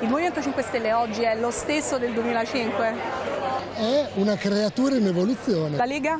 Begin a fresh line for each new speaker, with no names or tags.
Il Movimento 5 Stelle oggi è lo stesso del 2005?
È una creatura in evoluzione.
La Lega?